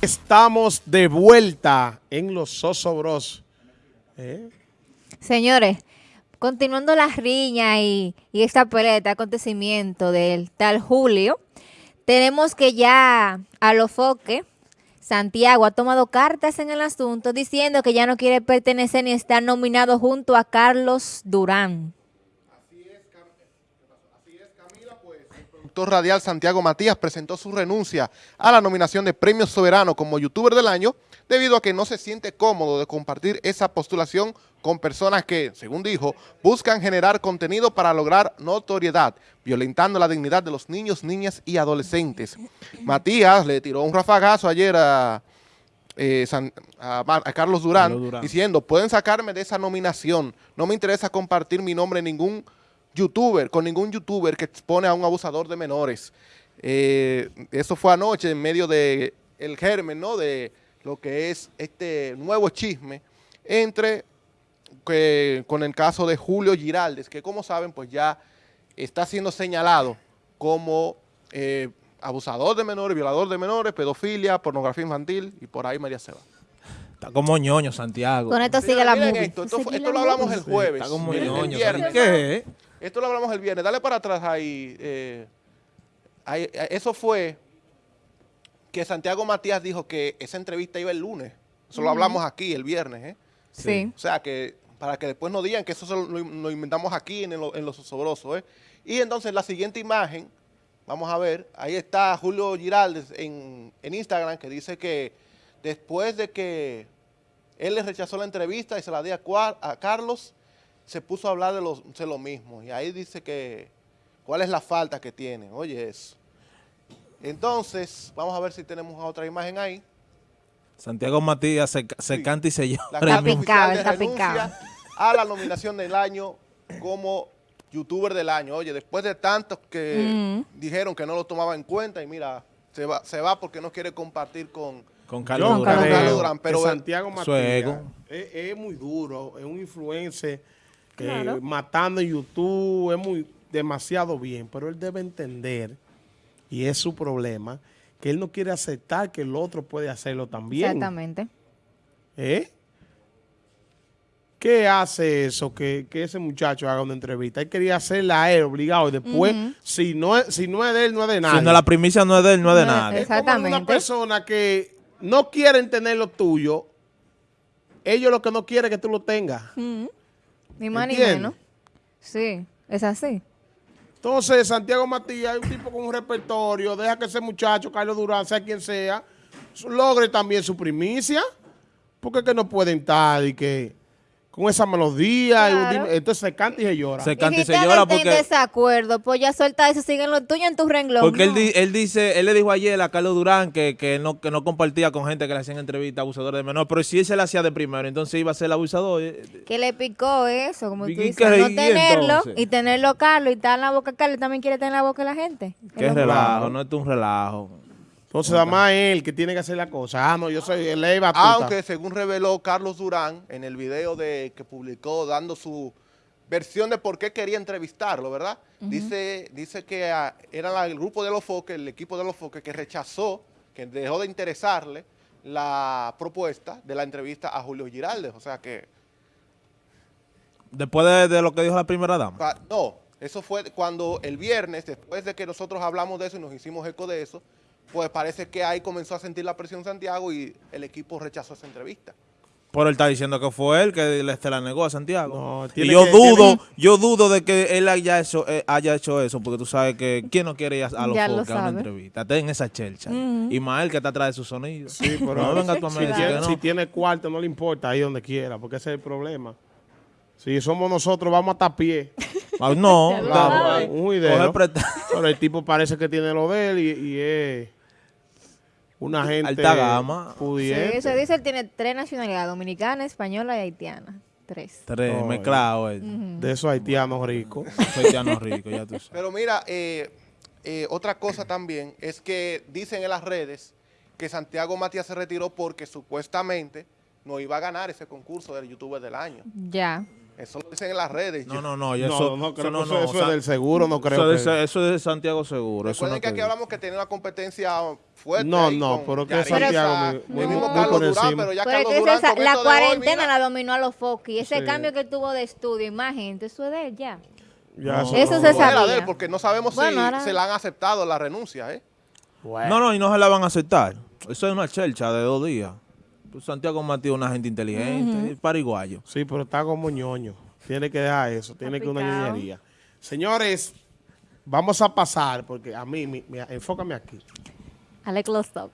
Estamos de vuelta en los Sosobros. Señores, continuando la riña y, y esta pelea, este acontecimiento del tal Julio, tenemos que ya a lo foque, Santiago ha tomado cartas en el asunto diciendo que ya no quiere pertenecer ni estar nominado junto a Carlos Durán. Radial Santiago Matías presentó su renuncia a la nominación de Premio Soberano como youtuber del año debido a que no se siente cómodo de compartir esa postulación con personas que, según dijo, buscan generar contenido para lograr notoriedad, violentando la dignidad de los niños, niñas y adolescentes. Matías le tiró un rafagazo ayer a, eh, San- a Mar- a Carlos Durán, Carlos Durán. diciendo, pueden sacarme de esa nominación, no me interesa compartir mi nombre en ningún youtuber, con ningún youtuber que expone a un abusador de menores. Eh, eso fue anoche en medio de el germen, ¿no? De lo que es este nuevo chisme entre que, con el caso de Julio Giraldes, que como saben, pues ya está siendo señalado como eh, abusador de menores, violador de menores, pedofilia, pornografía infantil y por ahí María Seba. Está como ñoño, Santiago. Con esto sigue Miren, la miren movie. esto, esto, fue- Sigue esto la lo hablamos el jueves. Está como ñoño. ¿Qué? Esto lo hablamos el viernes. Dale para atrás ahí. eh, ahí, eh, eso fue que Santiago Matías dijo que esa entrevista iba el lunes. Eso lo hablamos aquí el viernes. ¿eh? Sí. O sea, que para que después no digan que eso lo, inventamos aquí en, lo- en los osobrosos. ¿eh? Y entonces la siguiente imagen, vamos a ver, ahí está Julio Giraldes en, en Instagram que dice que después de que él le rechazó la entrevista y se la dio a Carlos, se puso a hablar de, los, de lo mismo. Y ahí dice que cuál es la falta que tiene. Oye eso. Entonces, vamos a ver si tenemos otra imagen ahí. Santiago Matías se, se Sí. canta y se llama. La Está picado, está picado. a la nominación del año como youtuber del año. Oye, después de tantos que Mm. dijeron que no lo tomaba en cuenta y mira, se va, se va porque no quiere compartir con... Con Carlos Con Durán. Carlos Durán. creo Durán, pero Santiago Matías es muy duro, es un influencer eh, Claro. matando YouTube, es muy demasiado bien, pero él debe entender, y es su problema, que él no quiere aceptar que el otro puede hacerlo también. Exactamente. ¿Eh? ¿Qué hace eso? Que, que ese muchacho haga una entrevista. Él quería hacerla a él obligado y después, si, no es, si no es de él, no es de nadie. Si no, la primicia no es de él, no es de No, nadie. Es como una Exactamente. persona que no quieren tener lo tuyo, ellos lo que no quieren es que tú lo tengas. Ni más ni menos. Sí, es así. Entonces, Santiago Matías es un tipo con un repertorio, deja que ese muchacho, Carlos Durán, sea quien sea, logre también su primicia, porque es que no pueden estar y que con esa melodía, y un Claro. entonces se canta y se llora. Se canta y se llora están en porque, desacuerdo, pues ya suelta eso, siguen lo tuyo en tu renglón. porque él, No. di- él dice, él le dijo ayer a Carlos Durán que, que no, que no compartía con gente que le hacían entrevistas a abusadores de menor, pero si él se la hacía de primero, entonces iba a ser el abusador. eh, Que le picó eso, como tú ¿Y dices, no tenerlo entonces? y tenerlo Carlos y estar en la boca Carlos también quiere tener en la boca de la gente. Qué relajo, no es un relajo. Entonces, además él que tiene que hacer la cosa. Ah, no, yo soy el ley batuta. Aunque según reveló Carlos Durán en el video de que publicó dando su versión de por qué quería entrevistarlo, ¿verdad? Dice dice que ah, era la- el grupo de los foques, el equipo de los foques que rechazó, que dejó de interesarle la propuesta de la entrevista a Julio Giraldes. O sea que Después de, de lo que dijo la primera dama. Pa- No, eso fue cuando el viernes, después de que nosotros hablamos de eso y nos hicimos eco de eso, pues parece que ahí comenzó a sentir la presión Santiago y el equipo rechazó esa entrevista. Pero él está diciendo que fue él que le se la negó a Santiago. No, y yo que- dudo, tiene- yo dudo de que él haya hecho, eh, haya hecho eso, porque tú sabes que quién no quiere ir a, a los lo a una entrevista. Está en esa chelcha. Y Mael que está atrás de su sonido. Sí, pero no venga tú a si, tiene, no. si tiene cuarto, no le importa, ahí donde quiera, porque ese es el problema. Si somos nosotros, vamos hasta a pie. Ah, no, claro, un presta- Pero el tipo parece que tiene lo de él y, y es una gente Alta gama. Sí, pudiente. se dice él tiene tres nacionalidades, dominicana, española y haitiana. Tres. Tres, mezclado. eh. De esos haitianos ricos. Soy haitiano rico, ya tú sabes. Pero mira, eh, eh, otra cosa también es que dicen en las redes que Santiago Matías se retiró porque supuestamente no iba a ganar ese concurso del youtuber del año. Ya. Eso lo dicen en las redes. No, no, no. y No, Eso, no, creo eso que eso, eso es del seguro, no creo Eso, que... es de, eso es de Santiago Seguro. Eso Recuerden no que aquí hablamos que tiene una competencia fuerte. No, no, pero que Santiago muy- el muy- mismo muy Carlos Durán, pero ya Pero es Carlos que Durán esa- la hoy, cuarentena mira, la dominó a los Foki. Ese Sí. cambio que tuvo de estudio, imagen, eso es de él ya. Ya, No. Eso no. se no sabía. de él, porque no sabemos Bueno, si ahora- se la han aceptado la renuncia, ¿eh? Bueno. No, no, y no se la van a aceptar. Eso es una chelcha de dos días. Pues Santiago Matías es una gente inteligente, pariguayo. Sí, pero está como ñoño. Tiene que dejar eso, tiene que una ñoñería. Señores, vamos a pasar, porque a mí, mi- mi- enfócame aquí. Alex Lostop.